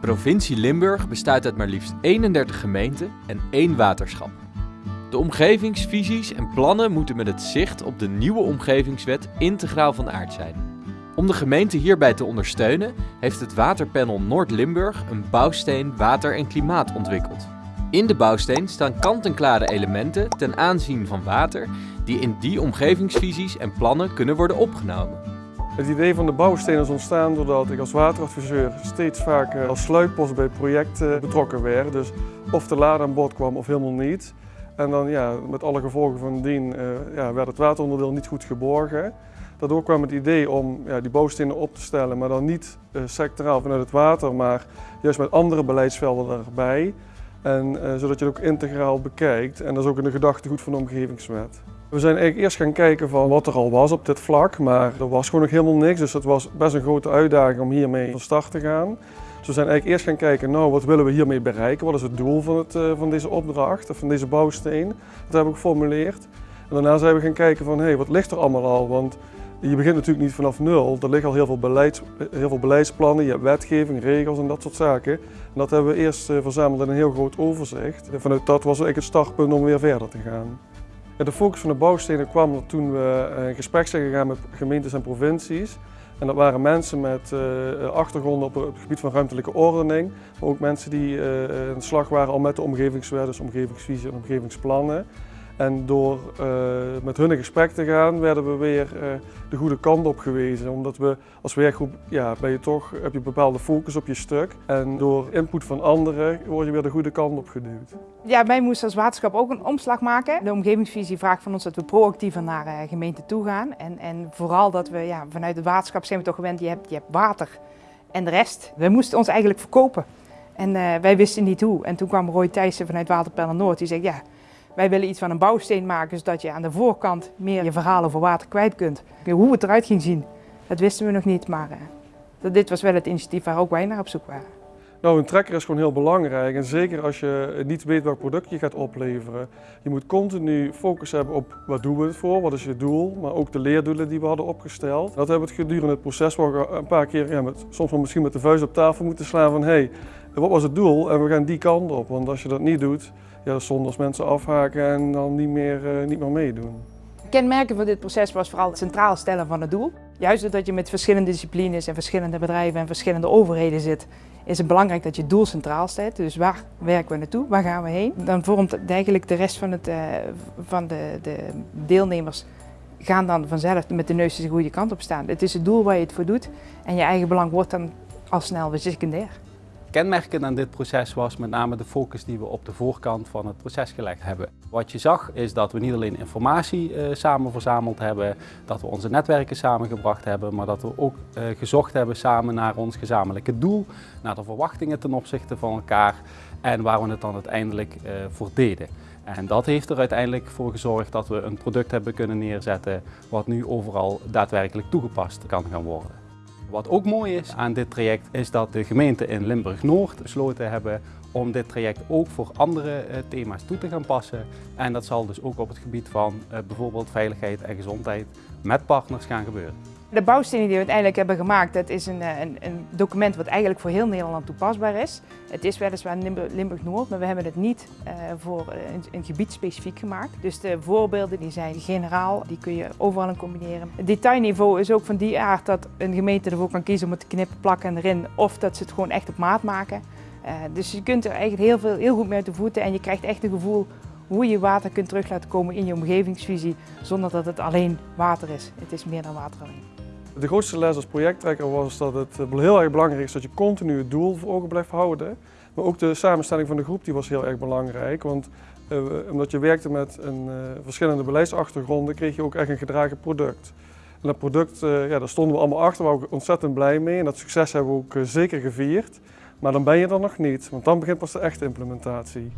provincie Limburg bestaat uit maar liefst 31 gemeenten en één waterschap. De omgevingsvisies en plannen moeten met het zicht op de nieuwe omgevingswet integraal van aard zijn. Om de gemeente hierbij te ondersteunen heeft het waterpanel Noord-Limburg een bouwsteen water en klimaat ontwikkeld. In de bouwsteen staan kant-en-klare elementen ten aanzien van water die in die omgevingsvisies en plannen kunnen worden opgenomen. Het idee van de bouwsteen is ontstaan doordat ik als wateradviseur steeds vaker als sluitpost bij projecten betrokken werd. Dus of de lade aan bod kwam of helemaal niet. En dan ja, met alle gevolgen van dien uh, ja, werd het wateronderdeel niet goed geborgen. Daardoor kwam het idee om ja, die bouwstenen op te stellen, maar dan niet uh, sectoraal vanuit het water, maar juist met andere beleidsvelden erbij. En, uh, zodat je het ook integraal bekijkt. En dat is ook in de gedachtegoed van de omgevingswet. We zijn eigenlijk eerst gaan kijken van wat er al was op dit vlak, maar er was gewoon nog helemaal niks. Dus het was best een grote uitdaging om hiermee van start te gaan. Dus we zijn eigenlijk eerst gaan kijken, nou wat willen we hiermee bereiken? Wat is het doel van, het, van deze opdracht, van deze bouwsteen? Dat hebben we geformuleerd. En daarna zijn we gaan kijken van, hé, hey, wat ligt er allemaal al? Want je begint natuurlijk niet vanaf nul. Er liggen al heel veel, beleids, heel veel beleidsplannen, je hebt wetgeving, regels en dat soort zaken. En dat hebben we eerst verzameld in een heel groot overzicht. En vanuit dat was eigenlijk het startpunt om weer verder te gaan. De focus van de bouwstenen kwam toen we in eh, gesprek zijn gegaan met gemeentes en provincies. En dat waren mensen met uh, achtergronden op het gebied van ruimtelijke ordening, maar ook mensen die uh, in de slag waren al met de omgevingswet, dus omgevingsvisie en omgevingsplannen. En door uh, met hun in gesprek te gaan, werden we weer uh, de goede kant op gewezen. Omdat we als werkgroep, ja, ben je toch, heb je een bepaalde focus op je stuk. En door input van anderen word je weer de goede kant op geduwd. Ja, wij moesten als waterschap ook een omslag maken. De omgevingsvisie vraagt van ons dat we proactiever naar uh, gemeenten toe gaan. En, en vooral dat we, ja, vanuit het waterschap zijn we toch gewend, je hebt, je hebt water en de rest. We moesten ons eigenlijk verkopen. En wij wisten niet hoe. En toen kwam Roy Thijssen vanuit Waterpennen Noord, die zei ja, wij willen iets van een bouwsteen maken, zodat je aan de voorkant meer je verhalen voor water kwijt kunt. Hoe het eruit ging zien, dat wisten we nog niet, maar uh, dit was wel het initiatief waar ook wij naar op zoek waren. Nou, een trekker is gewoon heel belangrijk en zeker als je niet weet welk product je gaat opleveren. Je moet continu focus hebben op wat doen we het voor, wat is je doel, maar ook de leerdoelen die we hadden opgesteld. Dat hebben we gedurende het proces wel een paar keer, met, soms wel misschien met de vuist op tafel moeten slaan van hey, wat was het doel en we gaan die kant op. Want als je dat niet doet, ja, zonde als mensen afhaken en dan niet meer, uh, niet meer meedoen. Kenmerken van dit proces was vooral het centraal stellen van het doel. Juist doordat je met verschillende disciplines en verschillende bedrijven en verschillende overheden zit, is het belangrijk dat je het doel centraal stelt. Dus waar werken we naartoe, waar gaan we heen? Dan vormt eigenlijk de rest van, het, uh, van de, de deelnemers gaan dan vanzelf met de neus de goede kant op staan. Het is het doel waar je het voor doet en je eigen belang wordt dan al snel weer secundair. Kenmerkend aan dit proces was met name de focus die we op de voorkant van het proces gelegd hebben. Wat je zag is dat we niet alleen informatie uh, samen verzameld hebben, dat we onze netwerken samengebracht hebben, maar dat we ook uh, gezocht hebben samen naar ons gezamenlijke doel, naar de verwachtingen ten opzichte van elkaar en waar we het dan uiteindelijk uh, voor deden. En dat heeft er uiteindelijk voor gezorgd dat we een product hebben kunnen neerzetten wat nu overal daadwerkelijk toegepast kan gaan worden. Wat ook mooi is aan dit traject is dat de gemeente in Limburg-Noord besloten hebben om dit traject ook voor andere uh, thema's toe te gaan passen. En dat zal dus ook op het gebied van uh, bijvoorbeeld veiligheid en gezondheid met partners gaan gebeuren. De bouwstenen die we uiteindelijk hebben gemaakt, dat is een, een, een, document wat eigenlijk voor heel Nederland toepasbaar is. Het is weliswaar Limburg-Noord, maar we hebben het niet uh, voor een, gebied specifiek gemaakt. Dus de voorbeelden die zijn generaal, die kun je overal in combineren. Het detailniveau is ook van die aard dat een gemeente ervoor kan kiezen om het te knippen, plakken en erin. Of dat ze het gewoon echt op maat maken. Uh, dus je kunt er eigenlijk heel, veel, heel goed mee uit de voeten en je krijgt echt een gevoel hoe je water kunt terug laten komen in je omgevingsvisie zonder dat het alleen water is. Het is meer dan water alleen. De grootste les als projecttrekker was dat het eh, heel erg belangrijk is dat je continu het doel voor ogen blijft houden. Maar ook de samenstelling van de groep die was heel erg belangrijk. Want uh, omdat je werkte met een, uh, verschillende beleidsachtergronden kreeg je ook echt een gedragen product. En dat product, ja, daar stonden we allemaal achter, waar we ontzettend blij mee. En dat succes hebben we ook zeker gevierd. Maar dan ben je er nog niet, want dan begint pas de echte implementatie.